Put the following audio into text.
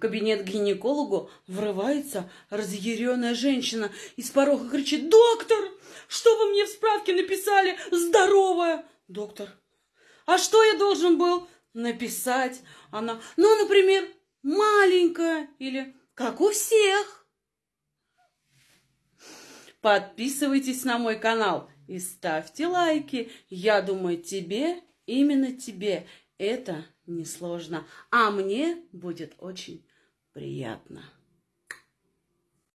кабинет к гинекологу врывается разъяренная женщина и с порога кричит «Доктор, что вы мне в справке написали? Здоровая!» «Доктор, а что я должен был написать?» Она, ну, например, маленькая или как у всех. Подписывайтесь на мой канал и ставьте лайки. Я думаю, тебе, именно тебе, это несложно. А мне будет очень приятно.